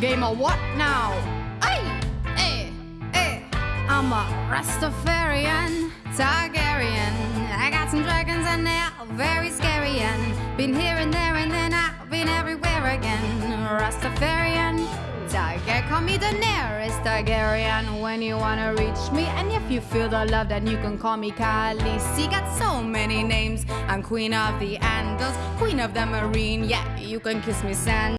Game of what now? Hey, hey, eh, eh. hey. I'm a Rastafarian, Targaryen. I got some dragons and they're very scary. And been here and there and then I've been everywhere again. Rastafarian, Targaryen. Call me Daenerys Targaryen when you wanna reach me. And if you feel the love, then you can call me Khaleesi. Got so many names. I'm Queen of the Andals, Queen of the Meereen. Yeah, you can kiss me, Sand.